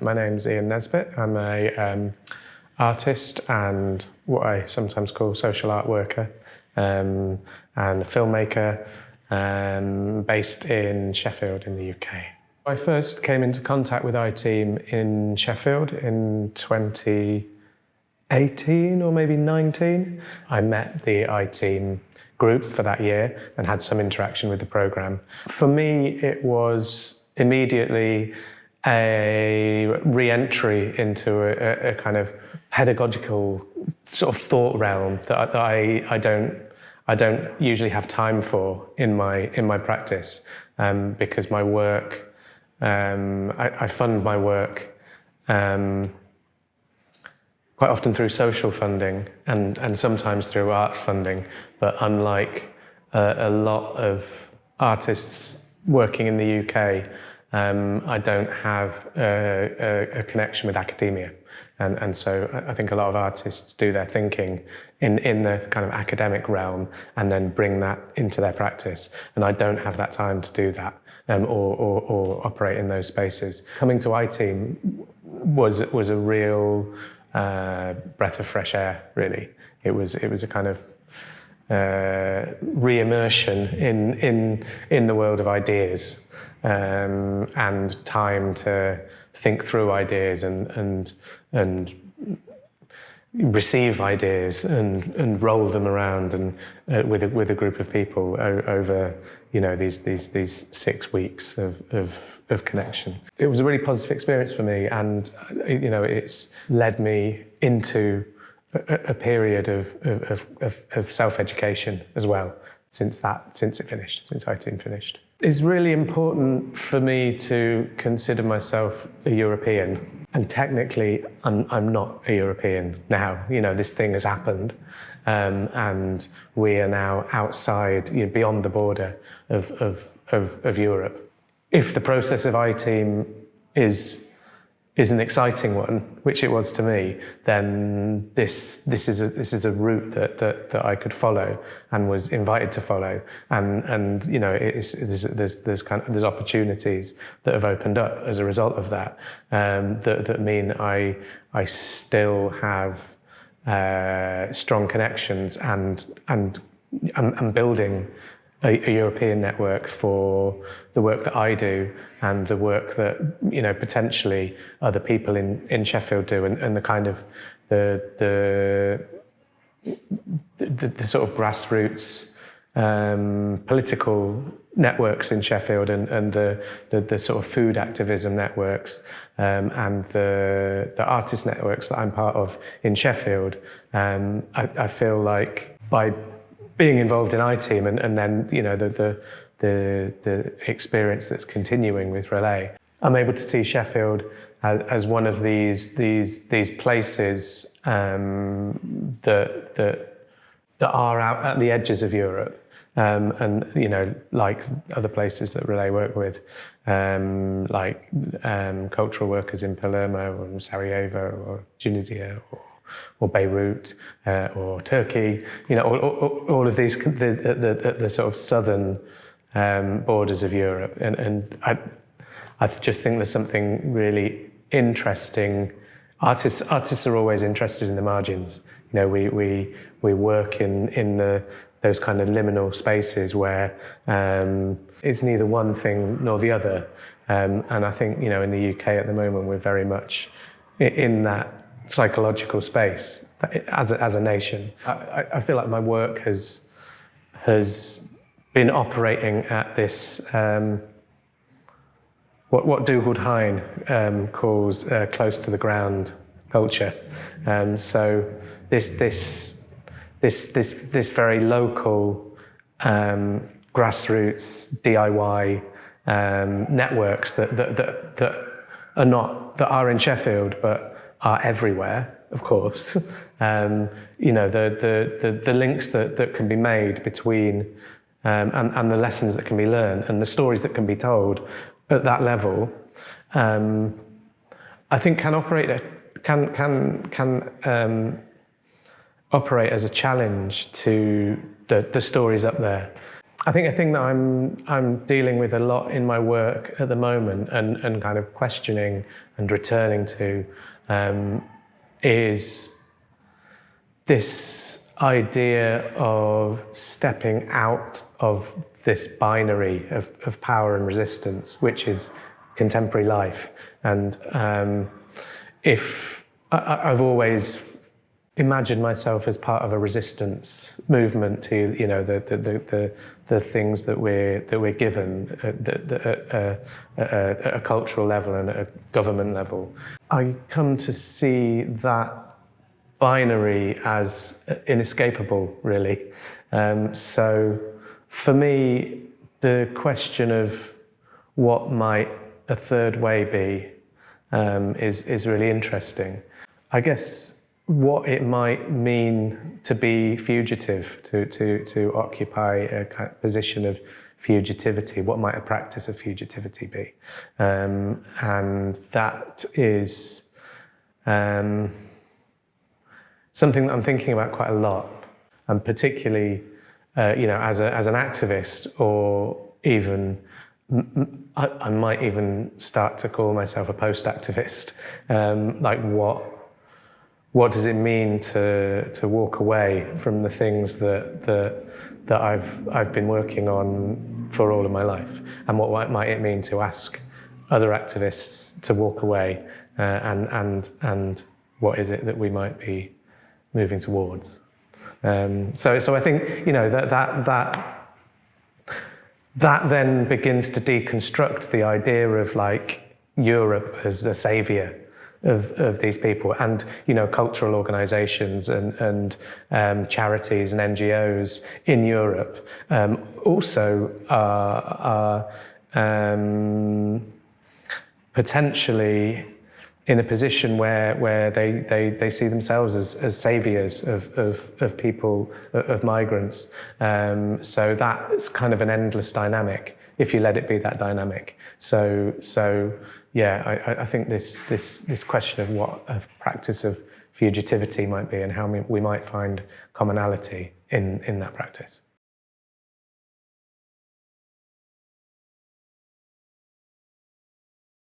My name's Ian Nesbitt. I'm a um, artist and what I sometimes call social art worker um, and a filmmaker um, based in Sheffield in the UK. I first came into contact with iTeam in Sheffield in 2018 or maybe 19. I met the iTeam group for that year and had some interaction with the program. For me, it was immediately a re-entry into a, a, kind of pedagogical sort of thought realm that, I, I don't I don't usually have time for in my in my practice um, because my work um, I, I, fund my work um, quite often through social funding and and sometimes through arts funding. But unlike uh, a lot of artists working in the UK um, I don't have a, a, a, connection with academia. And, and so I think a lot of artists do their thinking in, in the kind of academic realm and then bring that into their practice. And I don't have that time to do that um, or, or, or, operate in those spaces. Coming to iTeam was, was a real uh, breath of fresh air, really. It was, it was a kind of uh, re-immersion in, in, in the world of ideas um, and time to think through ideas and, and, and receive ideas and, and roll them around and uh, with, a, with a group of people over you know these, these, these six weeks of, of, of connection. It was a really positive experience for me and you know it's led me into a, a period of, of, of, of self-education as well since that since it finished, since iTeam finished. It's really important for me to consider myself a European. And technically, I'm, I'm not a European now. You know, this thing has happened. Um, and we are now outside, you know, beyond the border of, of, of, of Europe. If the process of iTeam is is an exciting one, which it was to me, then this this is a this is a route that that, that I could follow and was invited to follow, and and you know it's, there's, there's there's kind of there's opportunities that have opened up as a result of that um, that that mean I I still have uh, strong connections and and and, and building a, a, European network for the work that I do and the work that you know potentially other people in, in Sheffield do and, and the kind of the the the, the sort of grassroots um, political networks in Sheffield and, and the, the, the, sort of food activism networks um, and the, the artist networks that I'm part of in Sheffield, um, I, I feel like by being involved in iTeam and, and then you know the, the, the the experience that's continuing with Relay, I'm able to see Sheffield as, as one of these these these places um, that that that are out at the edges of Europe. Um, and you know, like other places that Relay work with, um, like um, cultural workers in Palermo or Sarajevo or Tunisia or or Beirut uh, or Turkey, you know, all, all, all of these, the, the, the, sort of southern um, borders of Europe. And, and I, I just think there's something really interesting. Artists, artists are always interested in the margins. You know, we, we, we work in, in the, those kind of liminal spaces where um, it's neither one thing nor the other. Um, and I think, you know, in the UK at the moment, we're very much in that psychological space as a, as a nation. I, I feel like my work has, has been operating at this, um, what, what Dougald Hine um, calls uh, close to the ground culture. Um, so this, this, this, this, this very local um, grassroots DIY um, networks that, that, that, that are not, that are in Sheffield, but are everywhere, of course. Um, you know, the, the, the, the, links that, that can be made between um, and, and the lessons that can be learned and the stories that can be told at that level, um, I think can operate, can, can, can um, operate as a challenge to the, the stories up there. I think a thing that I'm I'm dealing with a lot in my work at the moment and, and kind of questioning and returning to um, is this idea of stepping out of this binary of, of power and resistance, which is contemporary life. And um, if I, I've always imagined myself as part of a resistance movement to you know the the the, the, the things that we're that we're given at, the, at, at, at a cultural level and at a government level. I come to see that binary as inescapable, really. Um, so for me, the question of what might a third way be um, is is really interesting. I guess what it might mean to be fugitive, to, to, to occupy a position of fugitivity, what might a practice of fugitivity be? Um, and that is um, something that I'm thinking about quite a lot, and particularly, uh, you know, as, a, as an activist or even I, I might even start to call myself a post-activist. Um, like what what does it mean to to walk away from the things that that that I've I've been working on for all of my life, and what might it mean to ask other activists to walk away, uh, and and and what is it that we might be moving towards? Um, so so I think you know that that that. That then begins to deconstruct the idea of like Europe as a savior of, of these people and you know cultural organizations and, and um, charities and NGOs in Europe um, also are, are um, potentially in a position where, where they, they, they see themselves as, as saviors of, of, of people, of migrants. Um, so that's kind of an endless dynamic if you let it be that dynamic. So, so yeah, I, I think this, this, this question of what a practice of fugitivity might be and how we might find commonality in, in that practice.